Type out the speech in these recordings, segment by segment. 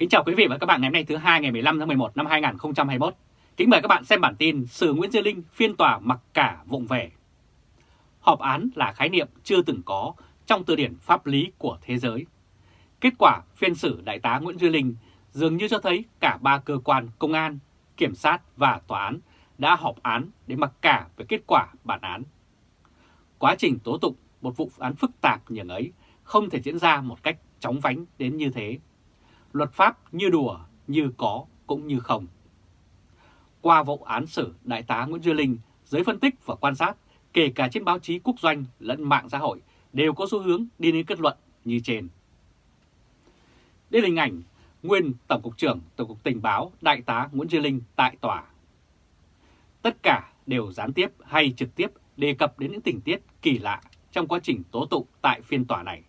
Kính chào quý vị và các bạn ngày hôm nay thứ hai ngày 15 tháng 11 năm 2021. Kính mời các bạn xem bản tin Sử Nguyễn Duy Linh phiên tòa mặc cả vụng về. Họp án là khái niệm chưa từng có trong từ điển pháp lý của thế giới. Kết quả phiên xử Đại tá Nguyễn Duy Linh dường như cho thấy cả ba cơ quan công an, kiểm sát và tòa án đã họp án để mặc cả về kết quả bản án. Quá trình tố tụng một vụ án phức tạp như ấy không thể diễn ra một cách chóng vánh đến như thế luật pháp như đùa, như có cũng như không. Qua vụ án xử Đại tá Nguyễn Duy Linh, giới phân tích và quan sát, kể cả trên báo chí quốc doanh lẫn mạng xã hội, đều có xu hướng đi đến kết luận như trên. Đây là hình ảnh nguyên Tổng cục trưởng Tổng cục Tình báo Đại tá Nguyễn Duy Linh tại tòa. Tất cả đều gián tiếp hay trực tiếp đề cập đến những tình tiết kỳ lạ trong quá trình tố tụng tại phiên tòa này,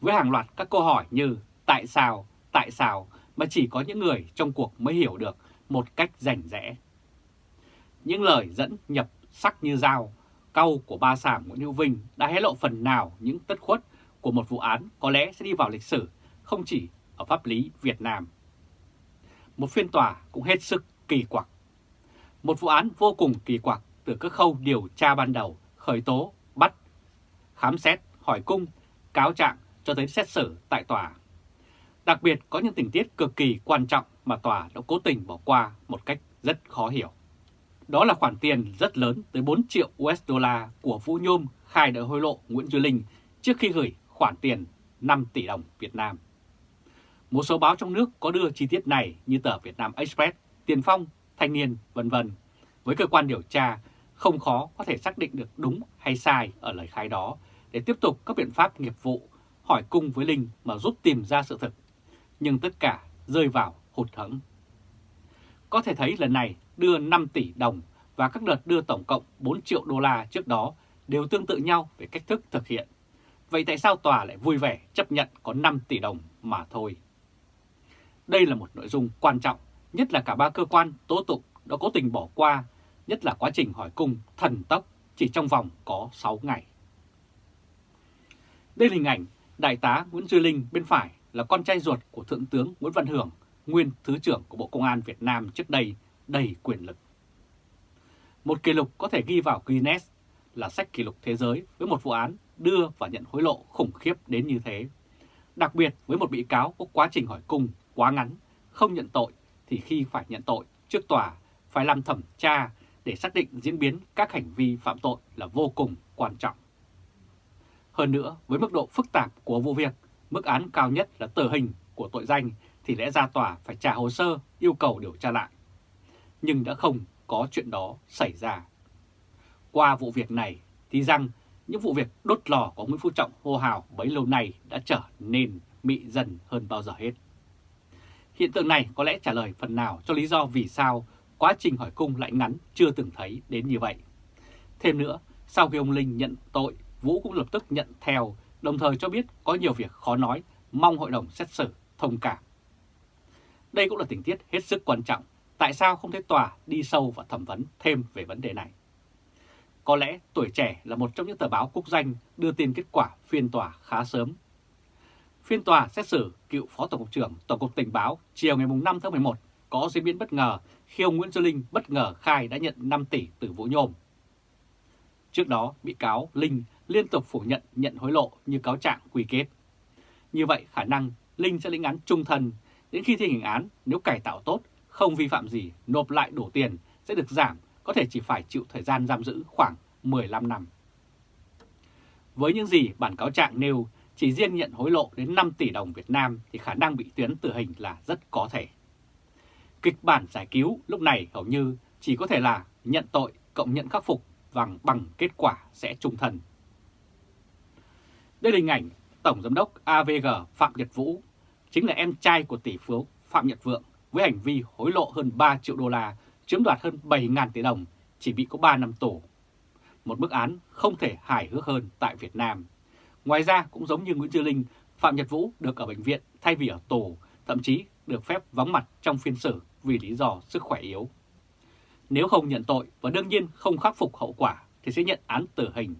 với hàng loạt các câu hỏi như tại sao, tại sao mà chỉ có những người trong cuộc mới hiểu được một cách rành rẽ. Những lời dẫn nhập sắc như dao, câu của ba sảng Nguyễn Hữu Vinh đã hé lộ phần nào những tất khuất của một vụ án có lẽ sẽ đi vào lịch sử không chỉ ở pháp lý Việt Nam. Một phiên tòa cũng hết sức kỳ quặc. Một vụ án vô cùng kỳ quặc từ các khâu điều tra ban đầu, khởi tố, bắt, khám xét, hỏi cung, cáo trạng cho tới xét xử tại tòa. Đặc biệt có những tình tiết cực kỳ quan trọng mà tòa đã cố tình bỏ qua một cách rất khó hiểu. Đó là khoản tiền rất lớn tới 4 triệu USD của Vũ Nhôm khai đã hối lộ Nguyễn Duy Linh trước khi gửi khoản tiền 5 tỷ đồng Việt Nam. Một số báo trong nước có đưa chi tiết này như tờ Việt Nam Express, Tiền Phong, Thanh niên, vân vân. Với cơ quan điều tra, không khó có thể xác định được đúng hay sai ở lời khai đó để tiếp tục các biện pháp nghiệp vụ hỏi cung với Linh mà giúp tìm ra sự thật nhưng tất cả rơi vào hụt hẫng. Có thể thấy lần này đưa 5 tỷ đồng và các đợt đưa tổng cộng 4 triệu đô la trước đó đều tương tự nhau về cách thức thực hiện. Vậy tại sao tòa lại vui vẻ chấp nhận có 5 tỷ đồng mà thôi? Đây là một nội dung quan trọng, nhất là cả ba cơ quan tố tụng đã cố tình bỏ qua, nhất là quá trình hỏi cung thần tốc chỉ trong vòng có 6 ngày. Đây là hình ảnh Đại tá Nguyễn Duy Linh bên phải là con trai ruột của Thượng tướng Nguyễn Văn Hưởng, nguyên Thứ trưởng của Bộ Công an Việt Nam trước đây đầy quyền lực. Một kỷ lục có thể ghi vào Guinness là sách kỷ lục thế giới với một vụ án đưa và nhận hối lộ khủng khiếp đến như thế. Đặc biệt với một bị cáo có quá trình hỏi cung quá ngắn, không nhận tội thì khi phải nhận tội trước tòa phải làm thẩm tra để xác định diễn biến các hành vi phạm tội là vô cùng quan trọng. Hơn nữa, với mức độ phức tạp của vụ việc, mức án cao nhất là tử hình của tội danh thì lẽ ra tòa phải trả hồ sơ yêu cầu điều tra lại. Nhưng đã không có chuyện đó xảy ra. Qua vụ việc này thì rằng những vụ việc đốt lò của Nguyễn Phú Trọng hô hào bấy lâu nay đã trở nên mị dần hơn bao giờ hết. Hiện tượng này có lẽ trả lời phần nào cho lý do vì sao quá trình hỏi cung lại ngắn chưa từng thấy đến như vậy. Thêm nữa, sau khi ông Linh nhận tội, Vũ cũng lập tức nhận theo đồng thời cho biết có nhiều việc khó nói, mong hội đồng xét xử thông cảm. Đây cũng là tình tiết hết sức quan trọng, tại sao không thấy tòa đi sâu và thẩm vấn thêm về vấn đề này. Có lẽ tuổi trẻ là một trong những tờ báo quốc danh đưa tin kết quả phiên tòa khá sớm. Phiên tòa xét xử cựu Phó Tổng cục trưởng Tổng cục Tình báo chiều ngày 5 tháng 11 có diễn biến bất ngờ khi ông Nguyễn Duy Linh bất ngờ khai đã nhận 5 tỷ từ Vũ Nhôm. Trước đó, bị cáo Linh liên tục phủ nhận nhận hối lộ như cáo trạng quy kết. Như vậy khả năng Linh sẽ lĩnh án trung thân, đến khi thi hành án nếu cải tạo tốt, không vi phạm gì, nộp lại đủ tiền sẽ được giảm, có thể chỉ phải chịu thời gian giam giữ khoảng 15 năm. Với những gì bản cáo trạng nêu, chỉ riêng nhận hối lộ đến 5 tỷ đồng Việt Nam thì khả năng bị tuyến tử hình là rất có thể. Kịch bản giải cứu lúc này hầu như chỉ có thể là nhận tội cộng nhận khắc phục bằng bằng kết quả sẽ trung thân. Đây là hình ảnh Tổng Giám đốc AVG Phạm Nhật Vũ, chính là em trai của tỷ phú Phạm Nhật Vượng với hành vi hối lộ hơn 3 triệu đô la, chiếm đoạt hơn 7.000 tỷ đồng, chỉ bị có 3 năm tù. Một bức án không thể hài hước hơn tại Việt Nam. Ngoài ra cũng giống như Nguyễn Tư Linh, Phạm Nhật Vũ được ở bệnh viện thay vì ở tù, thậm chí được phép vắng mặt trong phiên xử vì lý do sức khỏe yếu. Nếu không nhận tội và đương nhiên không khắc phục hậu quả thì sẽ nhận án tử hình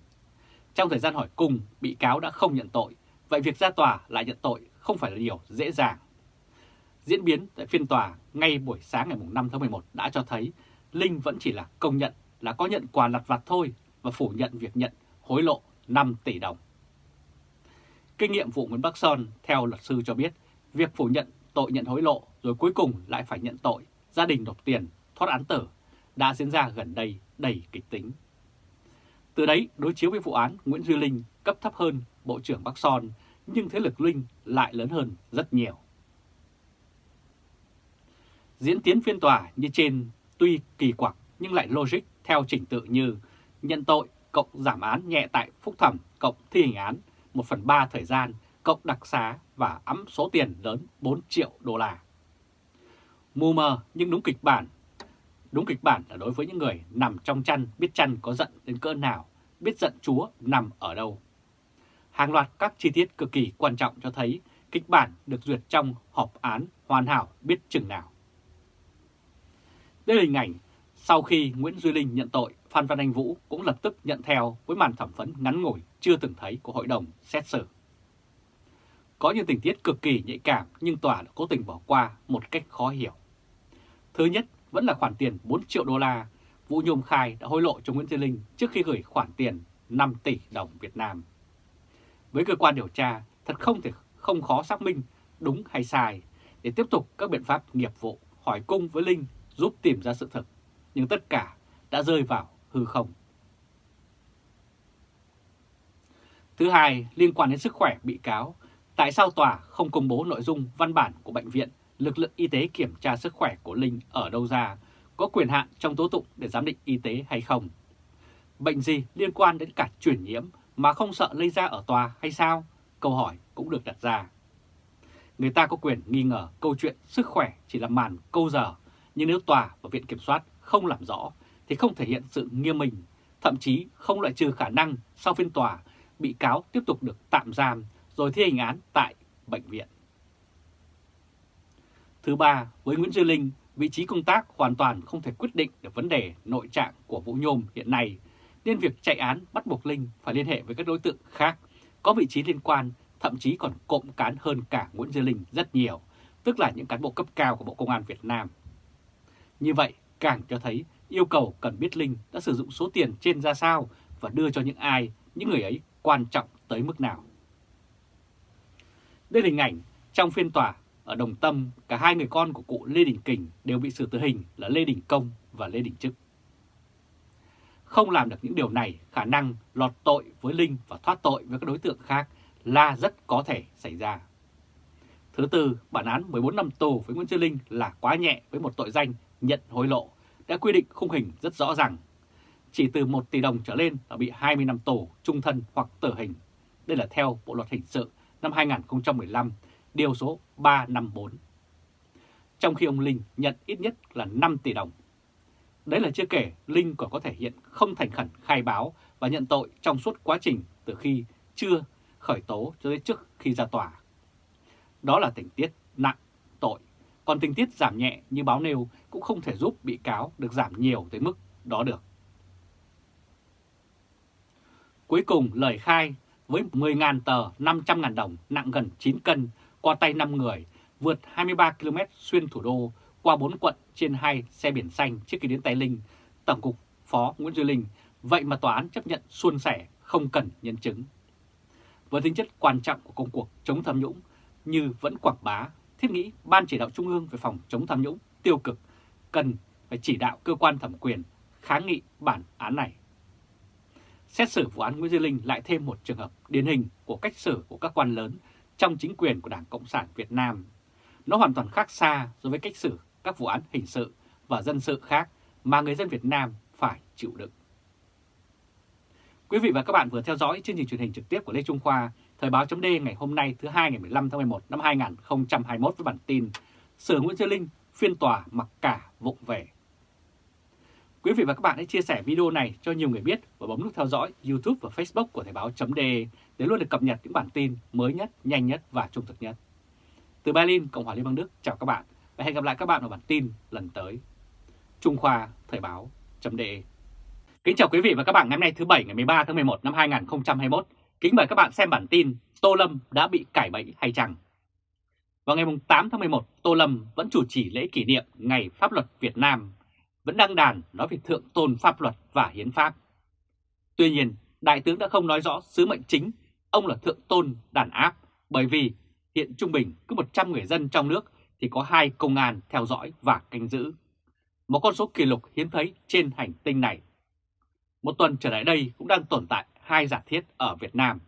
trong thời gian hỏi cung, bị cáo đã không nhận tội, vậy việc ra tòa lại nhận tội không phải là điều dễ dàng. Diễn biến tại phiên tòa ngay buổi sáng ngày 5 tháng 11 đã cho thấy Linh vẫn chỉ là công nhận là có nhận quà lặt vặt thôi và phủ nhận việc nhận hối lộ 5 tỷ đồng. Kinh nghiệm vụ Nguyễn Bắc Son theo luật sư cho biết, việc phủ nhận tội nhận hối lộ rồi cuối cùng lại phải nhận tội gia đình nộp tiền thoát án tử đã diễn ra gần đây đầy kịch tính. Từ đấy, đối chiếu với vụ án, Nguyễn Duy Linh cấp thấp hơn Bộ trưởng Bắc Son, nhưng thế lực Linh lại lớn hơn rất nhiều. Diễn tiến phiên tòa như trên tuy kỳ quặc nhưng lại logic theo trình tự như nhận tội, cộng giảm án nhẹ tại phúc thẩm, cộng thi hành án 1 phần 3 thời gian, cộng đặc xá và ấm số tiền lớn 4 triệu đô la. Mù mờ nhưng đúng kịch bản. Đúng kịch bản là đối với những người nằm trong chăn biết chăn có giận đến cỡ nào, biết giận Chúa nằm ở đâu. Hàng loạt các chi tiết cực kỳ quan trọng cho thấy kịch bản được duyệt trong họp án hoàn hảo biết chừng nào. Đây là hình ảnh sau khi Nguyễn Duy Linh nhận tội, Phan Văn Anh Vũ cũng lập tức nhận theo với màn thẩm vấn ngắn ngủi chưa từng thấy của hội đồng xét xử. Có những tình tiết cực kỳ nhạy cảm nhưng tòa đã cố tình bỏ qua một cách khó hiểu. Thứ nhất vẫn là khoản tiền 4 triệu đô la Vũ Nhôm khai đã hối lộ cho Nguyễn Thiên Linh trước khi gửi khoản tiền 5 tỷ đồng Việt Nam. Với cơ quan điều tra, thật không thể không khó xác minh đúng hay sai để tiếp tục các biện pháp nghiệp vụ hỏi cung với Linh giúp tìm ra sự thật, nhưng tất cả đã rơi vào hư không. Thứ hai, liên quan đến sức khỏe bị cáo, tại sao tòa không công bố nội dung văn bản của bệnh viện, lực lượng y tế kiểm tra sức khỏe của Linh ở đâu ra, có quyền hạn trong tố tụng để giám định y tế hay không? Bệnh gì liên quan đến cả truyền nhiễm mà không sợ lây ra ở tòa hay sao? Câu hỏi cũng được đặt ra. Người ta có quyền nghi ngờ câu chuyện sức khỏe chỉ là màn câu giờ, nhưng nếu tòa và viện kiểm soát không làm rõ thì không thể hiện sự nghiêm minh, thậm chí không loại trừ khả năng sau phiên tòa bị cáo tiếp tục được tạm giam rồi thi hành án tại bệnh viện. Thứ ba, với Nguyễn Duy Linh, vị trí công tác hoàn toàn không thể quyết định được vấn đề nội trạng của Vũ Nhôm hiện nay, nên việc chạy án bắt buộc Linh phải liên hệ với các đối tượng khác có vị trí liên quan, thậm chí còn cộng cán hơn cả Nguyễn Duy Linh rất nhiều, tức là những cán bộ cấp cao của Bộ Công an Việt Nam. Như vậy, càng cho thấy yêu cầu cần biết Linh đã sử dụng số tiền trên ra sao và đưa cho những ai, những người ấy quan trọng tới mức nào. Đây là hình ảnh trong phiên tòa ở Đồng Tâm, cả hai người con của cụ Lê Đình Kình đều bị xử tử hình là Lê Đình Công và Lê Đình Trức. Không làm được những điều này, khả năng lọt tội với Linh và thoát tội với các đối tượng khác là rất có thể xảy ra. Thứ tư, bản án 14 năm tù với Nguyễn Duy Linh là quá nhẹ với một tội danh nhận hối lộ, đã quy định khung hình rất rõ ràng. Chỉ từ 1 tỷ đồng trở lên là bị 20 năm tù, trung thân hoặc tử hình. Đây là theo Bộ Luật Hình sự năm 2015, điều số 354. Trong khi ông Linh nhận ít nhất là 5 tỷ đồng. Đấy là chưa kể Linh còn có thể hiện không thành khẩn khai báo và nhận tội trong suốt quá trình từ khi chưa khởi tố cho đến trước khi ra tòa. Đó là tình tiết nặng tội, còn tình tiết giảm nhẹ như báo nêu cũng không thể giúp bị cáo được giảm nhiều tới mức đó được. Cuối cùng lời khai với 10.000 tờ 500.000 đồng nặng gần 9 cân qua tay 5 người vượt 23 km xuyên thủ đô qua 4 quận trên 2 xe biển xanh trước khi đến Tây Linh, Tổng cục Phó Nguyễn Duy Linh, vậy mà tòa án chấp nhận suôn sẻ không cần nhân chứng. Với tính chất quan trọng của công cuộc chống tham nhũng như vẫn quảng bá, thiết nghĩ Ban chỉ đạo Trung ương về phòng chống tham nhũng tiêu cực cần phải chỉ đạo cơ quan thẩm quyền kháng nghị bản án này. Xét xử vụ án Nguyễn Duy Linh lại thêm một trường hợp điển hình của cách xử của các quan lớn trong chính quyền của Đảng Cộng sản Việt Nam. Nó hoàn toàn khác xa so với cách xử các vụ án hình sự và dân sự khác mà người dân Việt Nam phải chịu đựng. Quý vị và các bạn vừa theo dõi chương trình truyền hình trực tiếp của Lê Trung Khoa, Thời báo chấm ngày hôm nay thứ hai ngày 15 tháng 11 năm 2021 với bản tin Sở Nguyễn Duy Linh phiên tòa mặc cả vụng về. Quý vị và các bạn hãy chia sẻ video này cho nhiều người biết và bấm nút theo dõi YouTube và Facebook của Thời báo chấm để để luôn được cập nhật những bản tin mới nhất, nhanh nhất và trung thực nhất. Từ Berlin, Cộng hòa Liên bang Đức, chào các bạn và hẹn gặp lại các bạn ở bản tin lần tới. Trung Khoa Thời báo .de Kính chào quý vị và các bạn ngày hôm nay thứ Bảy ngày 13 tháng 11 năm 2021. Kính mời các bạn xem bản tin Tô Lâm đã bị cải bẫy hay chăng? Vào ngày 8 tháng 11, Tô Lâm vẫn chủ trì lễ kỷ niệm Ngày Pháp luật Việt Nam, vẫn đăng đàn nói về thượng tôn pháp luật và hiến pháp. Tuy nhiên, Đại tướng đã không nói rõ sứ mệnh chính, ông là thượng tôn đàn áp, bởi vì hiện trung bình cứ 100 người dân trong nước thì có hai công an theo dõi và canh giữ. Một con số kỷ lục hiếm thấy trên hành tinh này. Một tuần trở lại đây cũng đang tồn tại hai giả thiết ở Việt Nam.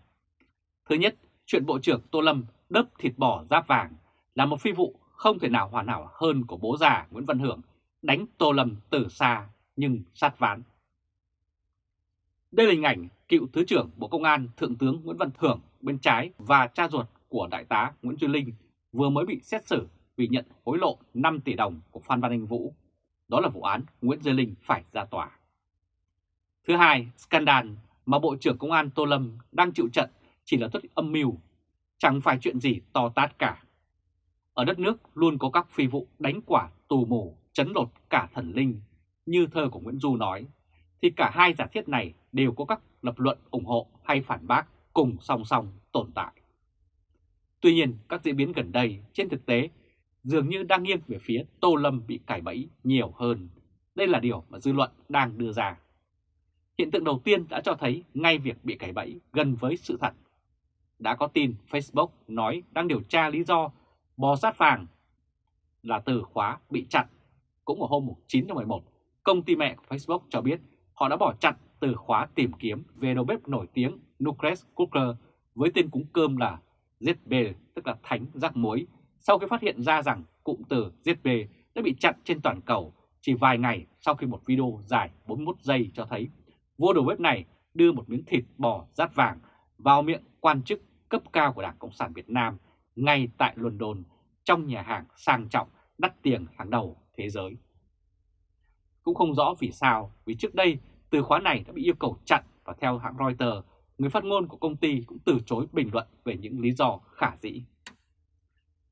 Thứ nhất, chuyện Bộ trưởng Tô Lâm đớp thịt bò giáp vàng là một phi vụ không thể nào hoàn hảo hơn của bố già Nguyễn Văn Hưởng đánh Tô Lâm từ xa nhưng sát ván. Đây là hình ảnh cựu Thứ trưởng Bộ Công an Thượng tướng Nguyễn Văn Thưởng bên trái và cha ruột của Đại tá Nguyễn Duy Linh vừa mới bị xét xử vì nhận hối lộ 5 tỷ đồng của Phan Văn Anh Vũ. Đó là vụ án Nguyễn Duy Linh phải ra tòa. Thứ hai, scandal mà Bộ trưởng Công an Tô Lâm đang chịu trận chỉ là tất âm mưu, chẳng phải chuyện gì to tát cả. Ở đất nước luôn có các phi vụ đánh quả tù mù, chấn lột cả thần linh, như thơ của Nguyễn Du nói, thì cả hai giả thiết này đều có các lập luận ủng hộ hay phản bác cùng song song tồn tại. Tuy nhiên, các diễn biến gần đây trên thực tế dường như đang nghiêng về phía Tô Lâm bị cải bẫy nhiều hơn. Đây là điều mà dư luận đang đưa ra. Hiện tượng đầu tiên đã cho thấy ngay việc bị cải bẫy gần với sự thật. Đã có tin Facebook nói đang điều tra lý do bò sát vàng là từ khóa bị chặn. Cũng vào hôm 9 tháng 11, công ty mẹ của Facebook cho biết họ đã bỏ chặn từ khóa tìm kiếm về đầu bếp nổi tiếng Nucleus Cooker với tên cúng cơm là ZB, tức là thánh rắc muối, sau khi phát hiện ra rằng cụm từ ZB đã bị chặn trên toàn cầu chỉ vài ngày sau khi một video dài 41 giây cho thấy vua đầu bếp này đưa một miếng thịt bò rát vàng vào miệng quan chức cấp cao của Đảng Cộng sản Việt Nam ngay tại London trong nhà hàng sang trọng đắt tiền hàng đầu thế giới. Cũng không rõ vì sao, vì trước đây từ khóa này đã bị yêu cầu chặn và theo hãng Reuters, người phát ngôn của công ty cũng từ chối bình luận về những lý do khả dĩ.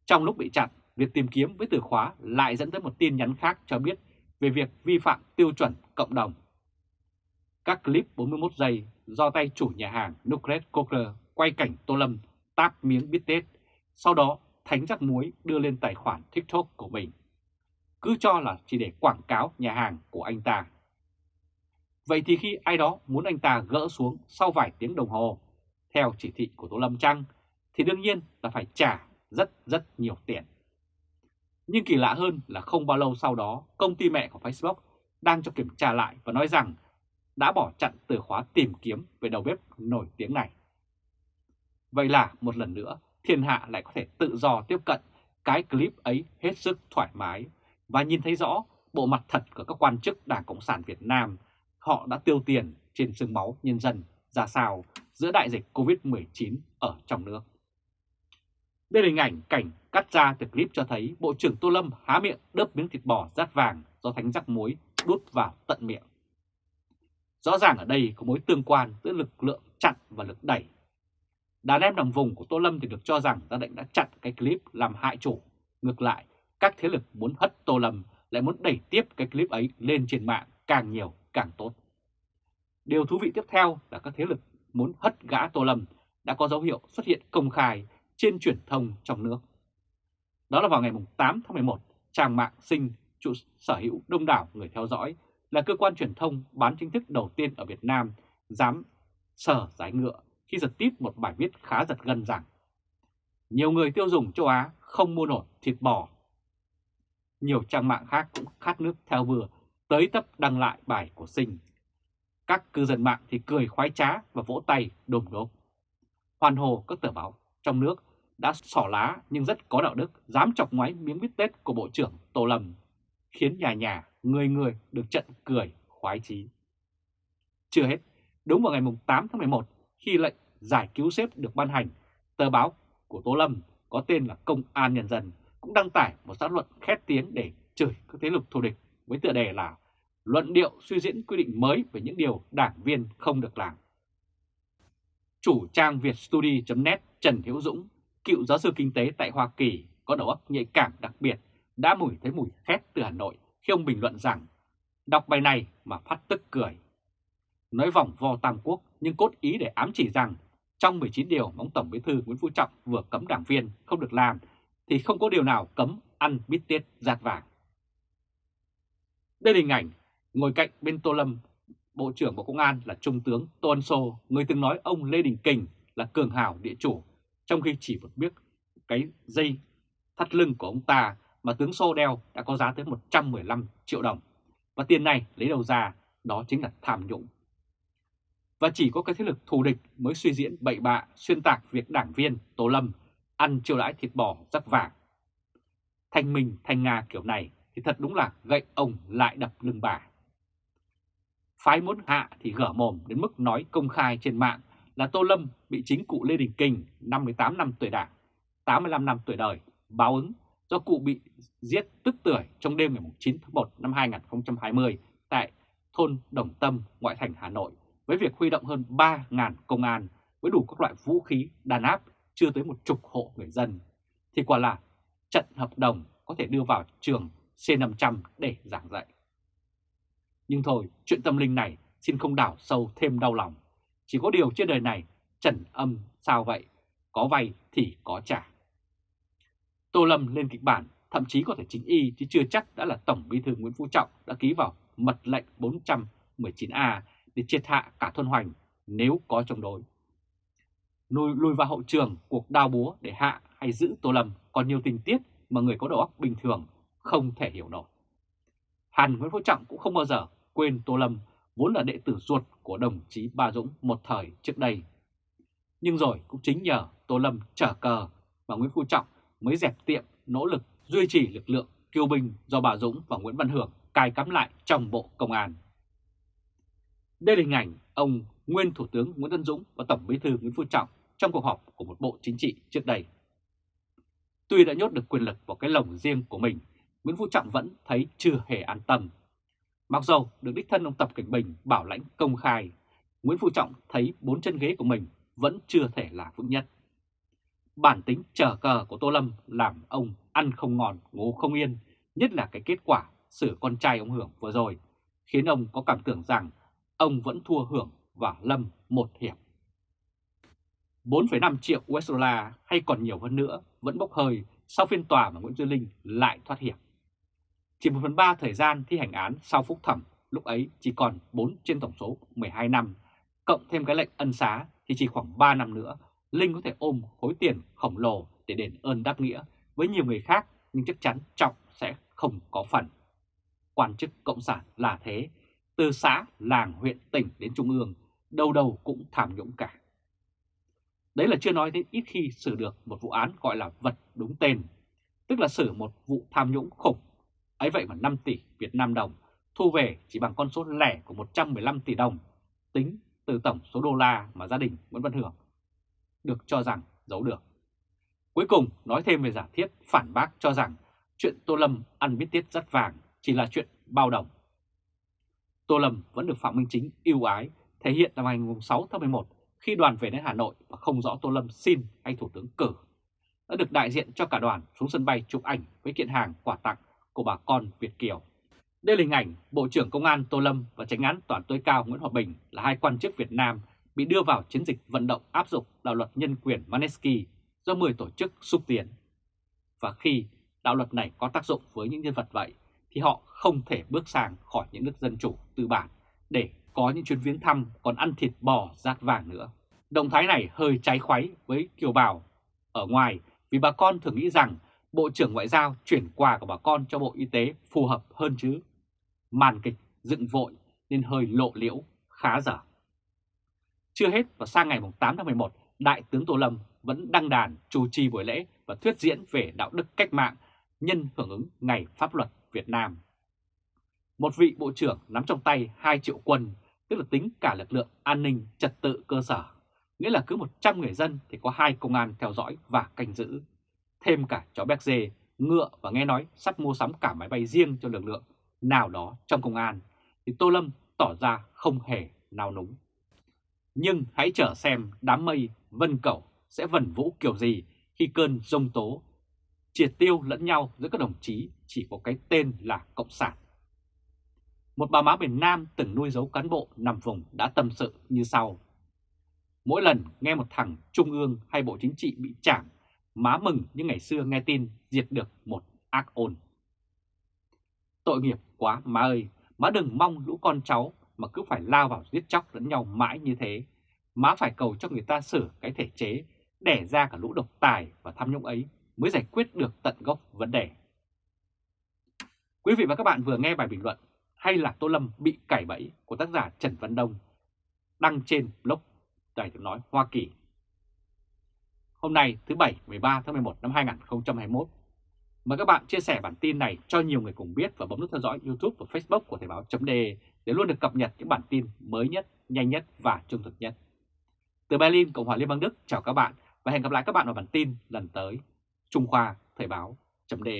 Trong lúc bị chặn, việc tìm kiếm với từ khóa lại dẫn tới một tin nhắn khác cho biết về việc vi phạm tiêu chuẩn cộng đồng. Các clip 41 giây do tay chủ nhà hàng Nucleus Coker quay cảnh Tô Lâm táp miếng bít tết, sau đó thánh rắc muối đưa lên tài khoản TikTok của mình. Cứ cho là chỉ để quảng cáo nhà hàng của anh ta. Vậy thì khi ai đó muốn anh ta gỡ xuống sau vài tiếng đồng hồ, theo chỉ thị của Tô Lâm Trăng, thì đương nhiên là phải trả rất rất nhiều tiền. Nhưng kỳ lạ hơn là không bao lâu sau đó, công ty mẹ của Facebook đang cho kiểm tra lại và nói rằng đã bỏ chặn từ khóa tìm kiếm về đầu bếp nổi tiếng này. Vậy là một lần nữa, thiên hạ lại có thể tự do tiếp cận cái clip ấy hết sức thoải mái và nhìn thấy rõ bộ mặt thật của các quan chức Đảng Cộng sản Việt Nam. Họ đã tiêu tiền trên sương máu nhân dân ra sao giữa đại dịch Covid-19 ở trong nước. Đây là hình ảnh cảnh cắt ra từ clip cho thấy Bộ trưởng Tô Lâm há miệng đớp miếng thịt bò rát vàng do thánh rắc muối đút vào tận miệng. Rõ ràng ở đây có mối tương quan giữa lực lượng chặn và lực đẩy. Đàn em đồng vùng của Tô Lâm thì được cho rằng gia định đã chặn cái clip làm hại chủ. Ngược lại, các thế lực muốn hất Tô Lâm lại muốn đẩy tiếp cái clip ấy lên trên mạng càng nhiều càng tốt. Điều thú vị tiếp theo là các thế lực muốn hất gã Tô Lâm đã có dấu hiệu xuất hiện công khai trên truyền thông trong nước. Đó là vào ngày 8 tháng 11, trang mạng sinh trụ sở hữu đông đảo người theo dõi là cơ quan truyền thông bán chính thức đầu tiên ở Việt Nam dám sở giải ngựa khi giật tít một bài viết khá giật gân rằng nhiều người tiêu dùng châu Á không mua nổi thịt bò. Nhiều trang mạng khác cũng khát nước theo vừa tới tấp đăng lại bài của Sinh. Các cư dân mạng thì cười khoái trá và vỗ tay đồm đốp. Hoàn hồ các tờ báo trong nước đã xỏ lá nhưng rất có đạo đức, dám chọc ngoáy miếng bít tết của Bộ trưởng Tô Lâm, khiến nhà nhà, người người được trận cười khoái chí. Chưa hết, đúng vào ngày 8 tháng 11, khi lệnh giải cứu xếp được ban hành, tờ báo của Tô Lâm có tên là Công an Nhân dân cũng đăng tải một xã luận khét tiếng để chửi các thế lực thù địch với tựa đề là Luận điệu suy diễn quy định mới về những điều đảng viên không được làm. Chủ trang vietstudy.net Trần Hiếu Dũng, cựu giáo sư kinh tế tại Hoa Kỳ, có đầu óc nhạy cảm đặc biệt, đã mùi thấy mùi khét từ Hà Nội khi ông bình luận rằng đọc bài này mà phát tức cười. Nói vòng vo Tam Quốc nhưng cốt ý để ám chỉ rằng trong 19 điều mà ông Tổng Bí thư Nguyễn Phú Trọng vừa cấm đảng viên không được làm thì không có điều nào cấm ăn bít tiết giạt vàng. Đây là hình ảnh ngồi cạnh bên Tô Lâm, Bộ trưởng Bộ Công an là Trung tướng Tô Ân Sô, người từng nói ông Lê Đình Kình là cường hào địa chủ, trong khi chỉ một biết cái dây thắt lưng của ông ta mà tướng Sô đeo đã có giá tới 115 triệu đồng. Và tiền này lấy đầu ra, đó chính là tham nhũng. Và chỉ có cái thế lực thù địch mới suy diễn bậy bạ, xuyên tạc việc đảng viên Tô Lâm ăn chiêu đãi thịt bò rắc vàng. Thanh Minh, Thanh Nga kiểu này thì thật đúng là gậy ông lại đập lưng bà. Phái muốn hạ thì gở mồm đến mức nói công khai trên mạng là Tô Lâm bị chính cụ Lê Đình Kình 58 năm tuổi đảng, 85 năm tuổi đời, báo ứng do cụ bị giết tức tuổi trong đêm ngày 9 tháng 1 năm 2020 tại thôn Đồng Tâm, ngoại thành Hà Nội với việc huy động hơn 3.000 công an với đủ các loại vũ khí đàn áp chưa tới một chục hộ người dân, thì quả là trận hợp đồng có thể đưa vào trường C500 để giảng dạy. Nhưng thôi, chuyện tâm linh này xin không đảo sâu thêm đau lòng. Chỉ có điều trên đời này, trần âm sao vậy, có vay thì có trả. Tô Lâm lên kịch bản, thậm chí có thể chính y chứ chưa chắc đã là Tổng Bí thư Nguyễn Phú Trọng đã ký vào mật lệnh 419A để triệt hạ cả thôn hoành nếu có chống đối. Lùi, lùi vào hậu trường cuộc đao búa để hạ hay giữ Tô Lâm còn nhiều tình tiết mà người có đầu óc bình thường không thể hiểu nổi. Hàn Nguyễn Phú Trọng cũng không bao giờ quên Tô Lâm vốn là đệ tử ruột của đồng chí Ba Dũng một thời trước đây. Nhưng rồi cũng chính nhờ Tô Lâm trở cờ mà Nguyễn Phú Trọng mới dẹp tiệm nỗ lực duy trì lực lượng kiêu binh do bà Dũng và Nguyễn Văn Hưởng cài cắm lại trong Bộ Công an. Đây là hình ảnh ông nguyên Thủ tướng Nguyễn Tân Dũng và Tổng Bí thư Nguyễn Phú Trọng trong cuộc họp của một bộ chính trị trước đây. Tuy đã nhốt được quyền lực vào cái lồng riêng của mình, Nguyễn Phú Trọng vẫn thấy chưa hề an tâm. Mặc dù được đích thân ông Tập Cảnh Bình bảo lãnh công khai, Nguyễn Phú Trọng thấy bốn chân ghế của mình vẫn chưa thể là vững nhất. Bản tính trở cờ của Tô Lâm làm ông ăn không ngon, ngủ không yên, nhất là cái kết quả xử con trai ông Hưởng vừa rồi, khiến ông có cảm tưởng rằng ông vẫn thua Hưởng và Lâm một hiệp. 4,5 triệu USD hay còn nhiều hơn nữa vẫn bốc hơi sau phiên tòa mà Nguyễn Duy Linh lại thoát hiểm. Chỉ 1 phần 3 thời gian thi hành án sau phúc thẩm, lúc ấy chỉ còn 4 trên tổng số 12 năm, cộng thêm cái lệnh ân xá thì chỉ khoảng 3 năm nữa, Linh có thể ôm khối tiền khổng lồ để đền ơn đáp nghĩa với nhiều người khác nhưng chắc chắn Trọng sẽ không có phần. Quan chức Cộng sản là thế, từ xã, làng, huyện, tỉnh đến trung ương, đâu đâu cũng tham nhũng cả. Đấy là chưa nói đến ít khi xử được một vụ án gọi là vật đúng tên, tức là xử một vụ tham nhũng khủng. Ấy vậy mà 5 tỷ Việt Nam đồng thu về chỉ bằng con số lẻ của 115 tỷ đồng, tính từ tổng số đô la mà gia đình Nguyễn Văn Hưởng được cho rằng giấu được. Cuối cùng nói thêm về giả thiết phản bác cho rằng chuyện Tô Lâm ăn biết tiết rất vàng chỉ là chuyện bao đồng. Tô Lâm vẫn được Phạm Minh Chính yêu ái thể hiện năm ngày 6 tháng 11 khi đoàn về đến Hà Nội và không rõ Tô Lâm xin hay Thủ tướng cử. Đã được đại diện cho cả đoàn xuống sân bay chụp ảnh với kiện hàng quà tặng của bà con Việt Kiều. Đây là hình ảnh Bộ trưởng Công an Tô Lâm và Tránh án Toàn tối cao Nguyễn Hòa Bình là hai quan chức Việt Nam bị đưa vào chiến dịch vận động áp dụng đạo luật nhân quyền Manesky do 10 tổ chức xúc tiến. Và khi đạo luật này có tác dụng với những nhân vật vậy, thì họ không thể bước sang khỏi những nước dân chủ tư bản để có những chuyến viếng thăm còn ăn thịt bò rát vàng nữa. Động thái này hơi trái khoáy với kiều bào ở ngoài vì bà con thường nghĩ rằng Bộ trưởng Ngoại giao chuyển quà của bà con cho Bộ Y tế phù hợp hơn chứ. Màn kịch dựng vội nên hơi lộ liễu, khá dở. Chưa hết và sang ngày 8 tháng 11, Đại tướng Tô Lâm vẫn đăng đàn chủ trì buổi lễ và thuyết diễn về đạo đức cách mạng nhân hưởng ứng Ngày Pháp luật Việt Nam. Một vị bộ trưởng nắm trong tay 2 triệu quân, tức là tính cả lực lượng an ninh trật tự cơ sở, nghĩa là cứ 100 người dân thì có hai công an theo dõi và canh giữ. Thêm cả chó béc dê, ngựa và nghe nói sắp mua sắm cả máy bay riêng cho lực lượng nào đó trong công an, thì Tô Lâm tỏ ra không hề nào núng. Nhưng hãy chờ xem đám mây vân cẩu sẽ vần vũ kiểu gì khi cơn rông tố triệt tiêu lẫn nhau giữa các đồng chí chỉ có cái tên là Cộng sản. Một bà má miền Nam từng nuôi dấu cán bộ nằm vùng đã tâm sự như sau. Mỗi lần nghe một thằng trung ương hay bộ chính trị bị chảm má mừng như ngày xưa nghe tin diệt được một ác ôn. Tội nghiệp quá má ơi, má đừng mong lũ con cháu mà cứ phải lao vào giết chóc lẫn nhau mãi như thế. Má phải cầu cho người ta sửa cái thể chế, đẻ ra cả lũ độc tài và tham nhũng ấy mới giải quyết được tận gốc vấn đề. Quý vị và các bạn vừa nghe bài bình luận hay là Tô Lâm bị cải bẫy của tác giả Trần Văn Đông đăng trên blog Đài tiếng nói Hoa Kỳ. Hôm nay thứ Bảy 13 tháng 11 năm 2021. Mời các bạn chia sẻ bản tin này cho nhiều người cùng biết và bấm nút theo dõi YouTube và Facebook của Thời báo .de để luôn được cập nhật những bản tin mới nhất, nhanh nhất và trung thực nhất. Từ Berlin, Cộng hòa Liên bang Đức, chào các bạn và hẹn gặp lại các bạn vào bản tin lần tới. Trung Khoa Thời báo .de